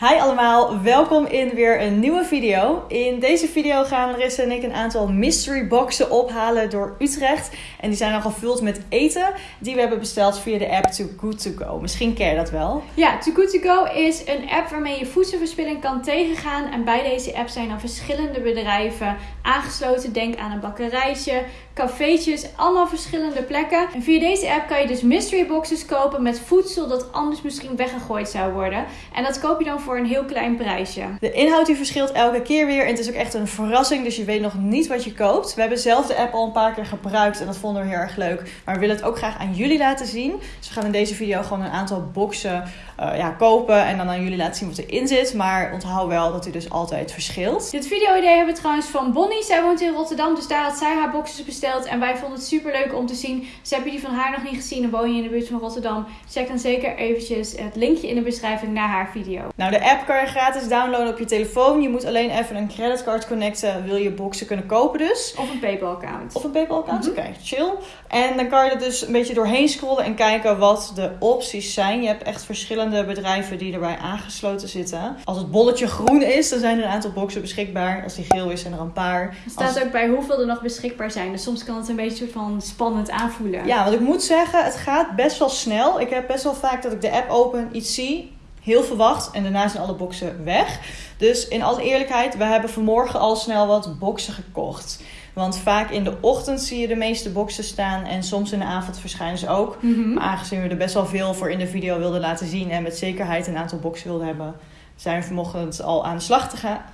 Hi allemaal, welkom in weer een nieuwe video. In deze video gaan Larissa en ik een aantal mystery boxen ophalen door Utrecht. En die zijn al gevuld met eten die we hebben besteld via de app Too Good To Go. Misschien ken je dat wel. Ja, Too Good To Go is een app waarmee je voedselverspilling kan tegengaan. En bij deze app zijn dan verschillende bedrijven aangesloten. Denk aan een bakkerijtje, cafeetjes, allemaal verschillende plekken. En via deze app kan je dus mystery boxes kopen met voedsel dat anders misschien weggegooid zou worden. En dat koop je dan voor een heel klein prijsje. De inhoud die verschilt elke keer weer en het is ook echt een verrassing, dus je weet nog niet wat je koopt. We hebben zelf de app al een paar keer gebruikt en dat vonden we heel erg leuk. Maar we willen het ook graag aan jullie laten zien. Dus we gaan in deze video gewoon een aantal boxen uh, ja, kopen en dan aan jullie laten zien wat erin zit. Maar onthoud wel dat hij dus altijd verschilt. Dit video-idee hebben we trouwens van Bonnie. Zij woont in Rotterdam, dus daar had zij haar boxes besteld. En wij vonden het super leuk om te zien. Dus heb je die van haar nog niet gezien en woon je in de buurt van Rotterdam, check dan zeker eventjes het linkje in de beschrijving naar haar video. Nou, de app kan je gratis downloaden op je telefoon. Je moet alleen even een creditcard connecten. Wil je boxen kunnen kopen dus. Of een PayPal-account. Of een PayPal-account, mm oké, chill. En dan kan je er dus een beetje doorheen scrollen en kijken wat de opties zijn. Je hebt echt verschillende bedrijven die erbij aangesloten zitten. Als het bolletje groen is, dan zijn er een aantal boxen beschikbaar. Als die geel is, zijn er een paar. Er staat ook bij hoeveel er nog beschikbaar zijn. Dus soms kan het een beetje van spannend aanvoelen. Ja, want ik moet zeggen, het gaat best wel snel. Ik heb best wel vaak dat ik de app open, iets zie, heel verwacht en daarna zijn alle boxen weg. Dus in alle eerlijkheid, we hebben vanmorgen al snel wat boxen gekocht. Want vaak in de ochtend zie je de meeste boxen staan. En soms in de avond verschijnen ze ook. Mhm. Maar aangezien we er best wel veel voor in de video wilden laten zien. En met zekerheid een aantal boxen wilden hebben. Zijn vanochtend al aan de slag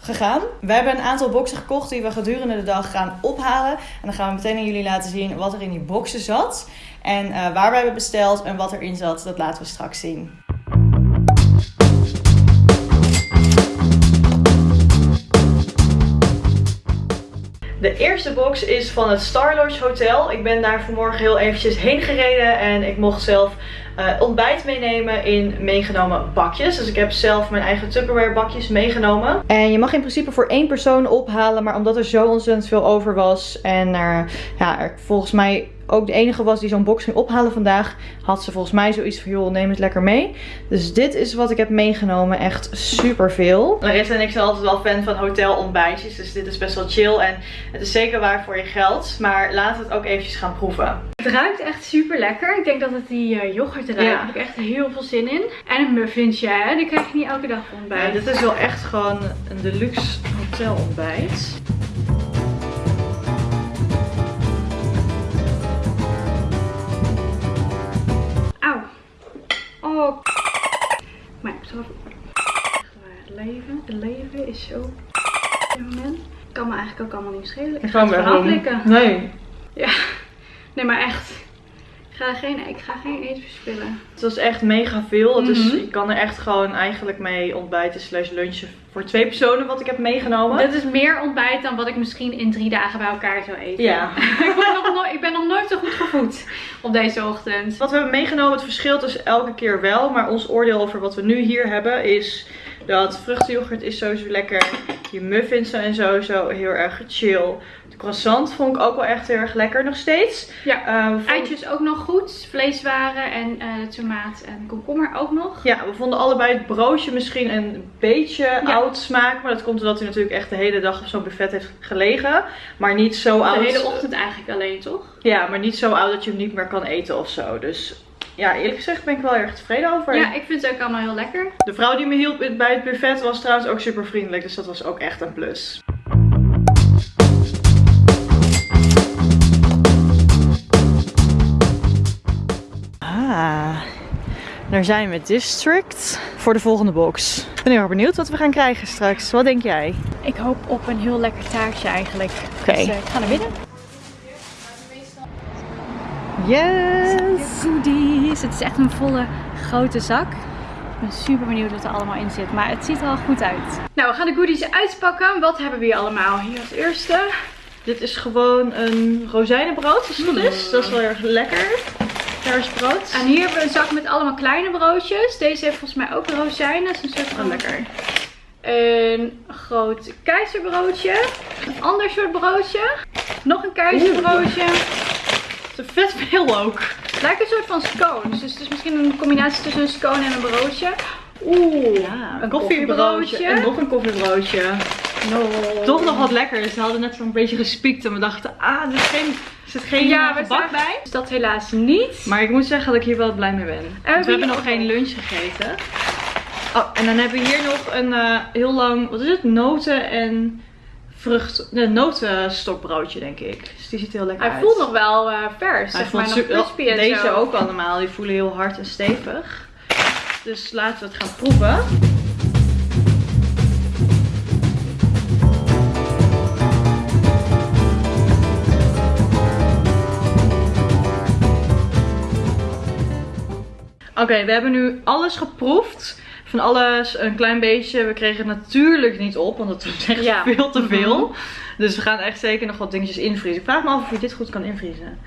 gegaan. We hebben een aantal boxen gekocht die we gedurende de dag gaan ophalen. En dan gaan we meteen aan jullie laten zien wat er in die boxen zat. En uh, waar we hebben besteld en wat erin zat, dat laten we straks zien. De eerste box is van het Star Lodge Hotel. Ik ben daar vanmorgen heel eventjes heen gereden en ik mocht zelf uh, ontbijt meenemen in meegenomen bakjes. Dus ik heb zelf mijn eigen Tupperware bakjes meegenomen. En je mag in principe voor één persoon ophalen, maar omdat er zo ontzettend veel over was en ja, er volgens mij ook de enige was die zo'n box ging ophalen vandaag, had ze volgens mij zoiets van, joh, neem het lekker mee. Dus dit is wat ik heb meegenomen. Echt super veel. Larissa en ik zijn altijd wel fan van hotelontbijtjes, dus dit is best wel chill. En het is zeker waar voor je geld, maar laten we het ook eventjes gaan proeven. Het ruikt echt super lekker. Ik denk dat het die uh, yoghurt ruikt. Ja. Daar heb ik echt heel veel zin in. En een muffinsje, hè? die krijg je niet elke dag ontbijt. Ja, dit is wel echt gewoon een deluxe hotelontbijt. Oh. Maar ik zal het leven, het leven is zo op dit moment. Kan me eigenlijk ook allemaal niet schelen. Ik ga het gewoon aflikken. Nee. Ja. Nee, maar echt. Ik ga geen, ik ga geen eten verspillen. Het was echt mega veel. Dus mm je kan er echt gewoon eigenlijk mee ontbijten slash lunchen voor twee personen wat ik heb meegenomen. Dit is meer ontbijt dan wat ik misschien in drie dagen bij elkaar zou eten. Ja. ik, ben nog nooit, ik ben nog nooit zo goed gevoed op deze ochtend. Wat we hebben meegenomen, het verschilt dus elke keer wel. Maar ons oordeel over wat we nu hier hebben is dat vruchtenyoghurt is sowieso lekker. Je muffins zijn sowieso heel erg chill. Croissant vond ik ook wel echt heel erg lekker nog steeds. Ja, uh, eitjes ook nog goed. Vleeswaren en uh, tomaat en komkommer ook nog. Ja, we vonden allebei het broodje misschien een beetje oud smaak. Maar dat komt omdat hij natuurlijk echt de hele dag op zo'n buffet heeft gelegen. Maar niet zo oud. De hele ochtend eigenlijk alleen, toch? Ja, maar niet zo oud dat je hem niet meer kan eten of zo. Dus ja, eerlijk gezegd ben ik wel erg tevreden over. Ja, ik vind het ook allemaal heel lekker. De vrouw die me hielp bij het buffet was trouwens ook super vriendelijk. Dus dat was ook echt een plus. Ah, daar zijn we District voor de volgende box. Ik ben heel erg benieuwd wat we gaan krijgen straks. Wat denk jij? Ik hoop op een heel lekker taartje eigenlijk. Oké. Dus, uh, ik ga naar binnen. Yes! Goodies. Het is echt een volle grote zak. Ik ben super benieuwd wat er allemaal in zit. Maar het ziet er al goed uit. Nou, we gaan de goodies uitpakken. Wat hebben we hier allemaal? Hier als eerste. Dit is gewoon een rozijnenbrood, als het goed is. Dat is wel erg lekker. Kersbrood. En hier hebben we een zak met allemaal kleine broodjes. Deze heeft volgens mij ook rozijnen. Dat is een soort van lekker. Een groot keizerbroodje. Een ander soort broodje. Nog een keizerbroodje. Het is vet veel ook. Het lijkt een soort van scones. Dus het is misschien een combinatie tussen een scone en een broodje. Oeh, Ja, een koffiebroodje. En nog een koffiebroodje. No. Toch nog wat lekkers. Ze hadden net zo'n beetje gespiekt en we dachten, ah, er, is geen, er zit geen Ja, gebak bij. Dus dat helaas niet. Maar ik moet zeggen dat ik hier wel blij mee ben. Want we hebben nog geen lunch gegeten. Oh, en dan hebben we hier nog een eh, heel lang, wat is het? Noten en vrucht, nee, notenstokbroodje denk ik. Dus die ziet heel lekker Hij uit. voelt nog wel eh, vers. Hij zeg maar nog crispy en Deze zo. ook allemaal, die voelen heel hard en stevig. Dus laten we het gaan proeven. Oké, we hebben nu alles geproefd. Van alles een klein beetje. We kregen het natuurlijk niet op, want het was echt Ja. veel te veel. Mhm. Dus we gaan echt zeker nog wat dingetjes invriezen. Ik vraag me af of je dit goed kan invriezen.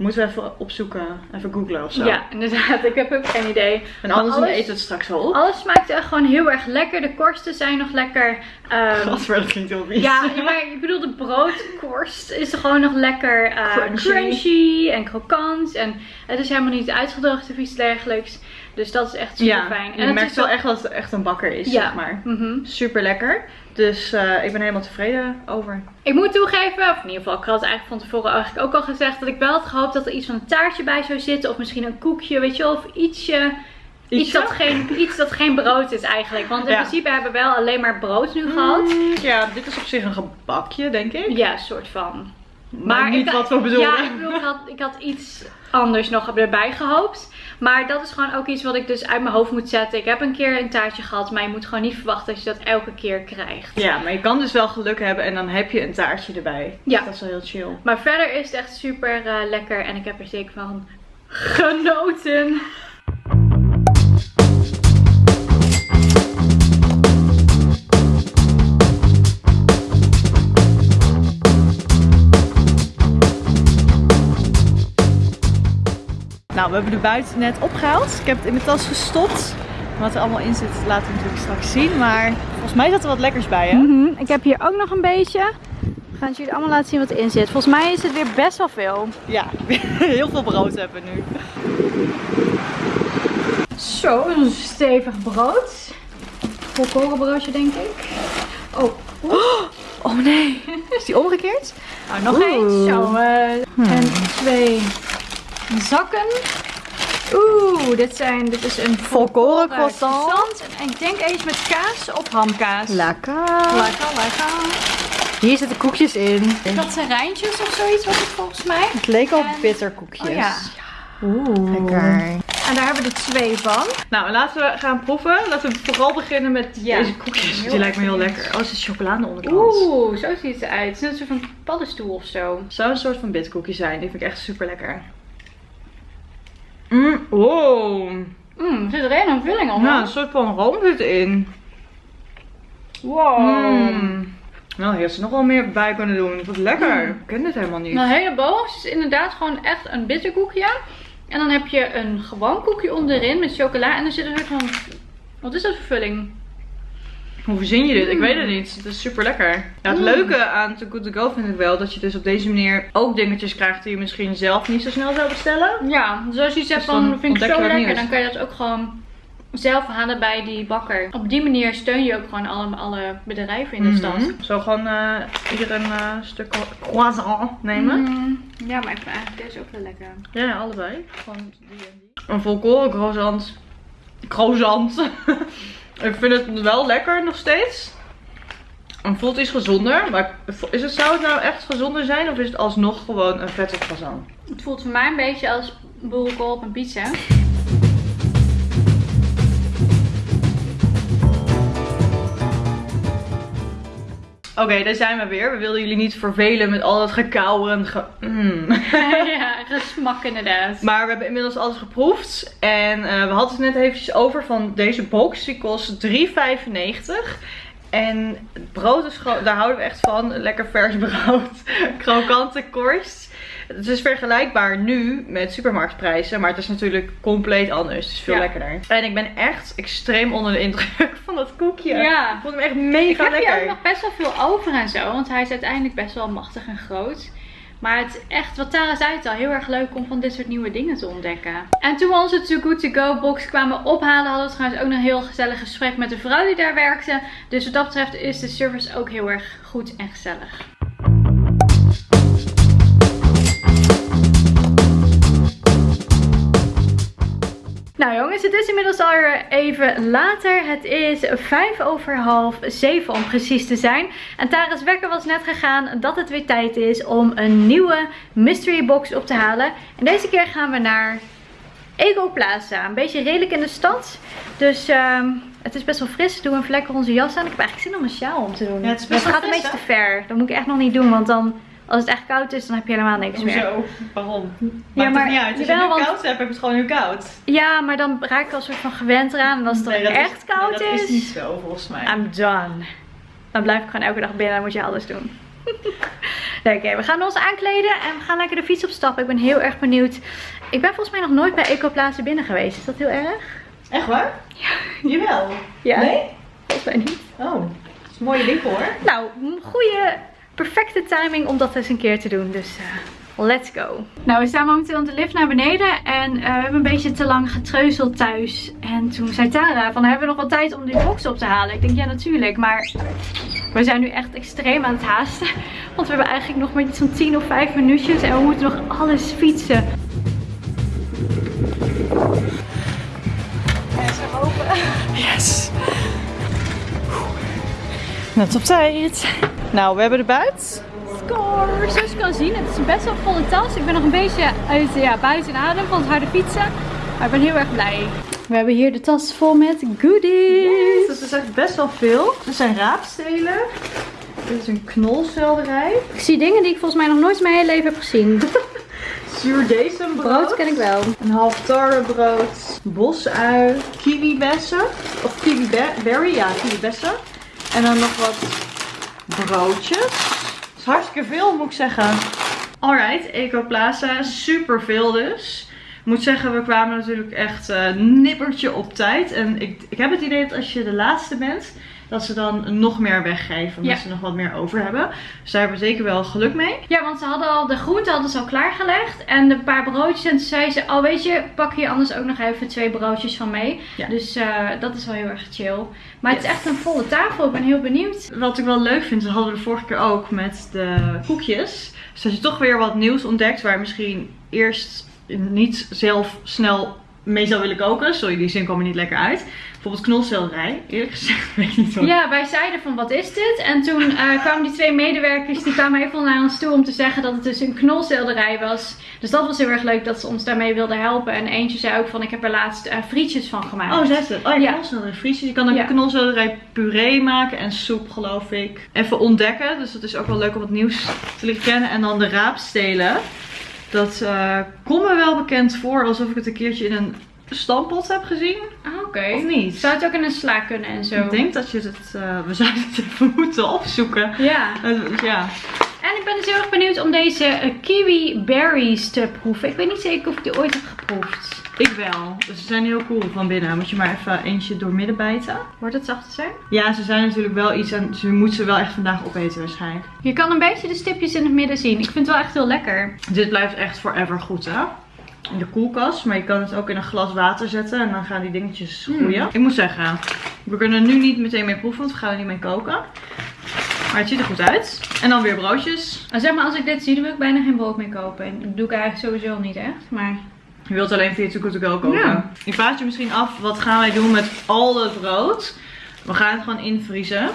Moeten we even opzoeken, even googlen of zo. Ja, inderdaad. Ik heb ook geen idee. En anders alles- eten we het straks wel op. Alles smaakt echt gewoon heel erg lekker. De korsten zijn nog lekker. ehm, Gadver, dat klinkt heel vies. ja, maar ik bedoel, de broodkorst is gewoon nog lekker eh, Crunchy. crunchy. en krokant. En het is helemaal niet uitgedroogd of iets dergelijks. Dus dat is echt super Ja, fijn. je merkt wel echt dat het echt een bakker is, Ja. zeg maar. Mhm. Super lekker. Dus eh, ik ben helemaal tevreden over. Ik moet toegeven, of in ieder geval, ik had het eigenlijk van tevoren eigenlijk ook al gezegd, dat ik wel had gehoopt dat er iets van een taartje bij zou zitten. Of misschien een koekje, weet je wel, of ietsje. Iets dat, geen, iets dat geen brood is eigenlijk. Want in Ja. principe hebben we wel alleen maar brood nu gehad. Mm, ja, dit is op zich een gebakje, denk ik. Ja, soort van. Maar, niet ik, wat we bedoelen. Ja, ik bedoel, ik had, ik had iets anders nog erbij gehoopt. Maar dat is gewoon ook iets wat ik dus uit mijn hoofd moet zetten. Ik heb een keer een taartje gehad, maar je moet gewoon niet verwachten dat je dat elke keer krijgt. Ja, maar je kan dus wel geluk hebben en dan heb je een taartje erbij. Ja. Dat is wel heel chill. Maar verder is het echt super eh, lekker en ik heb er zeker van genoten. Nou, we hebben de buiten net opgehaald. Ik heb het in mijn tas gestopt. Wat er allemaal in zit, laten we natuurlijk straks zien. Maar volgens mij zat er wat lekkers bij, hè? Mhm, Ik heb hier ook nog een beetje. We gaan het jullie allemaal laten zien wat erin zit. Volgens mij is het weer best wel veel. Ja, heel veel brood hebben we nu. Zo, een stevig brood. Volkorenbroodje denk ik. Oh, Oh nee, is die omgekeerd? nou nog Oeh. eens. Zo, eh, en twee zakken. Oeh, dit, zijn, dit is een Volkoren croissant. croissant. En ik denk eens met kaas of hamkaas. Lekker. Lekker, lekker. Hier zitten koekjes in. Katterijntjes of zoiets was het volgens mij. Het leek al En- bitterkoekjes. Oh ja. Oeh. Lekker. En daar hebben we er twee van. Nou, laten we gaan proeven. Laten we vooral beginnen met Ja. deze koekjes. Die lijkt me heel lekker. Oh, er zit chocolade onderkant. Oeh, zo ziet het eruit. Het is net een soort van paddenstoel of zo. Zou een soort van bitkoekje zijn. Die vind ik echt super lekker. Mm, wow. Mmm, er zit er een vulling onder. Ja, een soort van room zit erin. Wow. Mm. Nou, hier had ze nog wel meer bij kunnen doen. Wat lekker. Ik ken dit helemaal niet. De hele bovenste is inderdaad gewoon echt een bitterkoekje. En dan heb je een gewoon koekje onderin met chocola. En er zit een soort van... Wat is dat voor vulling? Hoe verzin je dit? Ik Mm. weet het niet. Het is super lekker. Ja, het Mm. leuke aan Too Good To Go vind ik wel dat je dus op deze manier ook dingetjes krijgt die je misschien zelf niet zo snel zou bestellen. Ja, dus als je zegt Dus van vind ik zo lekker, nieuws. dan kan je dat ook gewoon zelf halen bij die bakker. Op die manier steun je ook gewoon alle, alle bedrijven in de stad. Mhm. Zo gewoon eh hier een eh, stuk croissant nemen. Mm, Ja, maar ik vind eigenlijk deze ook wel lekker. Ja, allebei. Gewoon die en die. Een volkoren croissant. Croissant. ik vind het wel lekker nog steeds. Het voelt iets gezonder. Maar is het, zou het nou echt gezonder zijn? Of is het alsnog gewoon een vette croissant? Het voelt voor mij een beetje als boerenkool op een pizza. Oké, daar zijn we weer. We wilden jullie niet vervelen met al dat gekauwen. en Ge Mm. ja, gesmak inderdaad. Maar we hebben inmiddels alles geproefd. En eh, we hadden het net eventjes over van deze box. Die kost 3,95. En het brood is gewoon, daar houden we echt van. Lekker vers brood. Krokante korst. Het is vergelijkbaar nu met supermarktprijzen. Maar het is natuurlijk compleet anders. Het is veel Ja. lekkerder. En ik ben echt extreem onder de indruk van dat koekje. Ja. Ik vond hem echt mega Ik heb lekker. hier ook nog best wel veel over en zo, want hij is uiteindelijk best wel machtig en groot. Maar het is echt, wat Tara zei het al, heel erg leuk om van dit soort nieuwe dingen te ontdekken. En toen we onze Too Good To Go box kwamen ophalen, hadden we trouwens ook nog een heel gezellig gesprek met de vrouw die daar werkte. Dus wat dat betreft is de service ook heel erg goed en gezellig. Nou jongens, het is inmiddels al even later. Het is vijf over half zeven om precies te zijn. En Tara's wekker was net gegaan dat het weer tijd is om een nieuwe mystery box op te halen. En deze keer gaan we naar Ego Plaza. Een beetje redelijk in de stad. Dus ehm, het is best wel fris. Doe even lekker onze jas aan. Ik heb eigenlijk zin om een sjaal om te doen. Ja, het is best wel gaat een beetje te ver. Dat moet ik echt nog niet doen, want dan... Als het echt koud is, dan heb je helemaal niks meer. Hoezo? Waarom? Maakt Ja, maar het niet uit. Als je want- koud hebt, heb je het gewoon nu koud. Ja, maar dan raak ik al een soort van gewend eraan. En als het dan Nee, dat is- echt koud nee, dat is... is niet zo volgens mij. I'm done. Dan blijf ik gewoon elke dag binnen en moet je alles doen. nee, oké, we gaan ons aankleden en we gaan lekker de fiets opstappen. Ik ben heel erg benieuwd. Ik ben volgens mij nog nooit bij Ecoplaza binnen geweest. Is dat heel erg? Echt waar? Ja. Jawel. Ja. Nee? Volgens mij niet. Oh, dat is een mooie winkel hoor. Nou, goede, perfecte timing om dat eens een keer te doen. Dus eh, let's go. Nou, we staan momenteel op de lift naar beneden. En eh, we hebben een beetje te lang getreuzeld thuis. En toen zei Tara van, hebben we nog wel tijd om die box op te halen? Ik denk, ja natuurlijk. Maar we zijn nu echt extreem aan het haasten. Want we hebben eigenlijk nog maar iets van 10 of 5 minuutjes. En we moeten nog alles fietsen. En ze open. Yes. Net op tijd. Nou, we hebben de buit. Score! Zoals je kan zien, het is een best wel volle tas. Ik ben nog een beetje uit, ja, buiten adem van het harde fietsen. Maar ik ben heel erg blij. We hebben hier de tas vol met goodies. Dat is echt best wel veel. Er zijn raapstelen. Dit is een knolselderij. Ik zie dingen die ik volgens mij nog nooit in mijn hele leven heb gezien. Zuurdesembrood. Brood ken ik wel. Een half tarwebrood. Bosui. Kiwibessen. Of kiwiberry. Ja, kiwibessen. En dan nog wat broodjes. Dat is hartstikke veel moet ik zeggen. Alright, Ecoplaza. Super veel dus. Ik moet zeggen, we kwamen natuurlijk echt eh, nippertje op tijd. En ik, ik heb het idee dat als je de laatste bent, dat ze dan nog meer weggeven. Omdat Ja. ze nog wat meer over hebben. Dus daar hebben we zeker wel geluk mee. Ja, want ze hadden al de groenten hadden ze al klaargelegd. En de paar broodjes. En toen zei ze, oh weet je, pak hier anders ook nog even twee broodjes van mee. Ja. Dus eh, dat is wel heel erg chill. Maar het is echt een volle tafel. Ik ben heel benieuwd. Wat ik wel leuk vind, dat hadden we de vorige keer ook met de koekjes. Dus dat je toch weer wat nieuws ontdekt waar je misschien eerst niet zelf snel mee zou willen koken. Sorry, die zin kwam er niet lekker uit. Bijvoorbeeld knolselderij. Eerlijk gezegd weet ik niet wat. Ja, wij zeiden van wat is dit? En toen eh, kwamen die twee medewerkers, die kwamen even naar ons toe om te zeggen dat het dus een knolselderij was. Dus dat was heel erg leuk dat ze ons daarmee wilden helpen. En eentje zei ook van ik heb er laatst eh, frietjes van gemaakt. Oh, zei ze. Oh, ja, Ja. knolselderij frietjes. Je kan ook Ja. knolselderij puree maken en soep, geloof ik. Even ontdekken. Dus dat is ook wel leuk om wat nieuws te leren kennen. En dan de raapstelen. Dat eh komt me wel bekend voor alsof ik het een keertje in een stampot heb gezien. Ah, Oké. Of niet? Zou het ook in een sla kunnen en zo? Ik denk dat je het, eh, we zouden het even moeten opzoeken. Ja. Eh, ja. En ik ben dus heel erg benieuwd om deze eh, kiwi berries te proeven. Ik weet niet zeker of ik die ooit heb geproefd. Ik wel. Dus ze zijn heel cool van binnen. Moet je maar even eentje door midden bijten. Wordt het zacht zijn? Ja, ze zijn natuurlijk wel iets en ze moet ze wel echt vandaag opeten waarschijnlijk. Je kan een beetje de stipjes in het midden zien. Ik vind het wel echt heel lekker. Dit blijft echt forever goed hè. In de koelkast, maar je kan het ook in een glas water zetten en dan gaan die dingetjes groeien. Ik moet zeggen, we kunnen er nu niet meteen mee proeven, want we gaan er niet mee koken. Maar het ziet er goed uit. En dan weer broodjes. Zeg maar, als ik dit zie, dan wil ik bijna geen brood meer kopen. En dat doe ik eigenlijk sowieso niet echt. Maar Je wilt alleen via Too Good To Go koken. Ja. Ik vraag je misschien af, wat gaan wij doen met al het brood? We gaan het gewoon invriezen.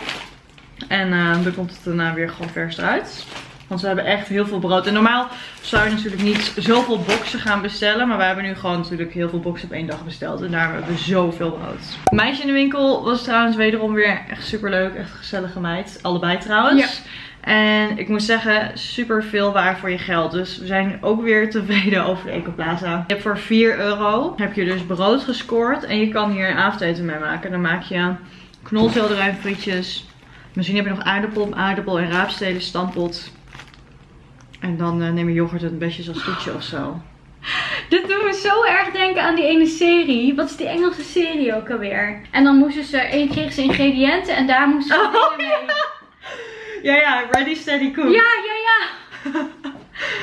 En eh, dan komt het daarna weer gewoon vers eruit. Want we hebben echt heel veel brood. En normaal zou je natuurlijk niet zoveel boxen gaan bestellen. Maar we hebben nu gewoon natuurlijk heel veel boxen op één dag besteld. En daar hebben we zoveel brood. Meisje in de winkel was trouwens wederom weer echt super leuk. Echt gezellige meid. Allebei trouwens. En ik moet zeggen, super veel waar voor je geld. Dus we zijn ook weer tevreden over de Ecoplaza. Je hebt voor 4 euro heb je dus brood gescoord. En je kan hier een avondeten mee maken. Dan maak je knolselderij frietjes. Misschien heb je nog aardappel, aardappel en raapstelen stampot. En dan eh, neem je yoghurt en een beetje als toetje of zo. dit doet me zo erg denken aan die ene serie. Wat is die Engelse serie ook alweer? En dan moesten ze, en kregen ze ingrediënten en daar moesten ze Oh, mee. Ja, ja, ready, steady, cook. Ja, ja, ja.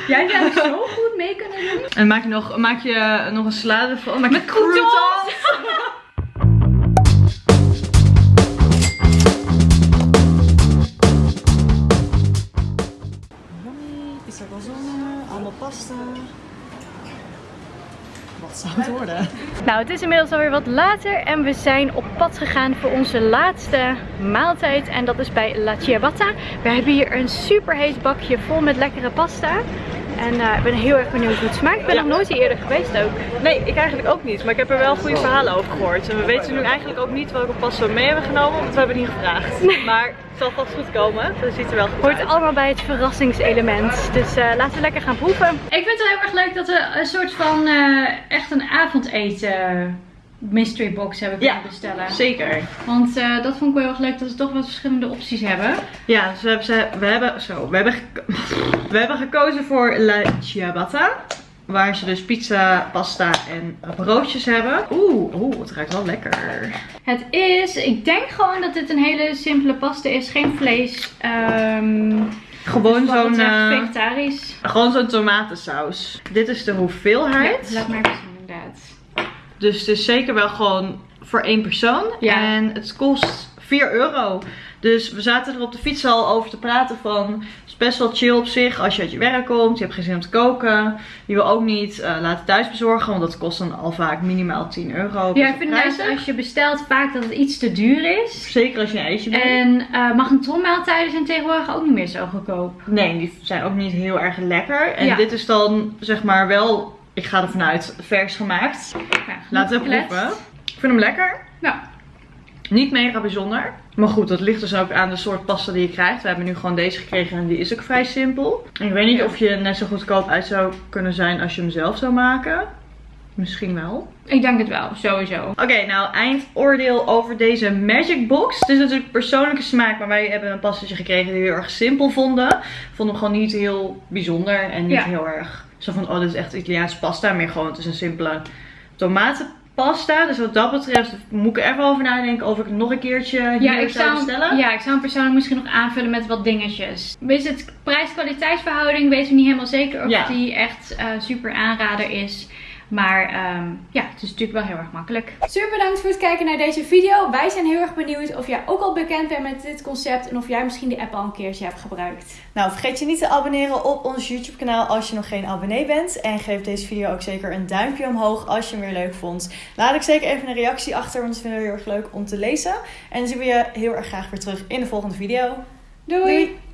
Jij zou zo goed mee kunnen doen. En maak je nog, maak je nog een salade van? Maak je Met croutons. het? Nou, het is inmiddels alweer wat later en we zijn op pad gegaan voor onze laatste maaltijd. En dat is bij La Ciabatta. We hebben hier een super heet bakje vol met lekkere pasta. En eh, ik ben heel erg benieuwd hoe het smaakt. Ik ben Ja. nog nooit hier eerder geweest ook. Nee, ik eigenlijk ook niet. Maar ik heb er wel goede verhalen over gehoord. En we weten nu eigenlijk ook niet welke we mee hebben genomen, want we hebben het niet gevraagd. Maar het zal vast goed komen. Dat ziet er wel goed Hoort uit. allemaal bij het verrassingselement. Dus eh, laten we lekker gaan proeven. Ik vind het heel erg leuk dat we een soort van eh, echt een avondeten mystery box hebben kunnen Ja. bestellen. Zeker. Want eh, dat vond ik wel heel erg leuk dat we toch wat verschillende opties hebben. Ja, dus we hebben, ze- we hebben, zo, we hebben, we hebben gekozen voor La Ciabatta. Waar ze dus pizza, pasta en broodjes hebben. Oeh, oeh, het ruikt wel lekker. Het is, ik denk gewoon dat dit een hele simpele pasta is. Geen vlees. ehm Gewoon dus zo'n eh, vegetarisch. gewoon zo'n tomatensaus. Dit is de hoeveelheid. Ja, laat maar zien inderdaad. Dus het is zeker wel gewoon voor één persoon. Ja. En het kost 4 euro. Dus we zaten er op de fiets al over te praten van... Het is best wel chill op zich als je uit je werk komt. Je hebt geen zin om te koken. Je wil ook niet eh, laten thuis bezorgen. Want dat kost dan al vaak minimaal 10 euro. Ja, ik vind juist prijzig. als je bestelt vaak dat het iets te duur is. Zeker als je een ijsje bent. En uh, magnetronmaaltijden zijn tegenwoordig ook niet meer zo goedkoop. Nee, die zijn ook niet heel erg lekker. En Ja. dit is dan zeg maar wel... Ik ga ervan uit vers gemaakt. Ja, Laten we proeven. Ik vind hem lekker. Ja. Niet mega bijzonder. Maar goed, dat ligt dus ook aan de soort pasta die je krijgt. We hebben nu gewoon deze gekregen en die is ook vrij simpel. Ik weet niet Ja. of je net zo goedkoop uit zou kunnen zijn als je hem zelf zou maken. Misschien wel. Ik denk het wel, sowieso. Oké, nou eindoordeel over deze Magic Box. Het is natuurlijk persoonlijke smaak, maar wij hebben een pastaatje gekregen die we heel erg simpel vonden. Vonden hem gewoon niet heel bijzonder en niet Ja. heel erg zo van, oh dit is echt Italiaanse pasta. Meer gewoon, het is een simpele tomatenpasta. Dus wat dat betreft moet ik er even over nadenken of ik het nog een keertje hier Ja ik, zou bestellen. ja, ik zou hem persoonlijk misschien nog aanvullen met wat dingetjes. Is het prijs-kwaliteitsverhouding? Weet ik niet helemaal zeker of Ja. die echt eh, super aanrader is. Maar ehm, ja, het is natuurlijk wel heel erg makkelijk. Super bedankt voor het kijken naar deze video. Wij zijn heel erg benieuwd of jij ook al bekend bent met dit concept. En of jij misschien de app al een keertje hebt gebruikt. Nou, vergeet je niet te abonneren op ons YouTube kanaal als je nog geen abonnee bent. En geef deze video ook zeker een duimpje omhoog als je hem weer leuk vond. Laat ik zeker even een reactie achter, want dat vinden we heel erg leuk om te lezen. En dan zien we je heel erg graag weer terug in de volgende video. Doei. Doei.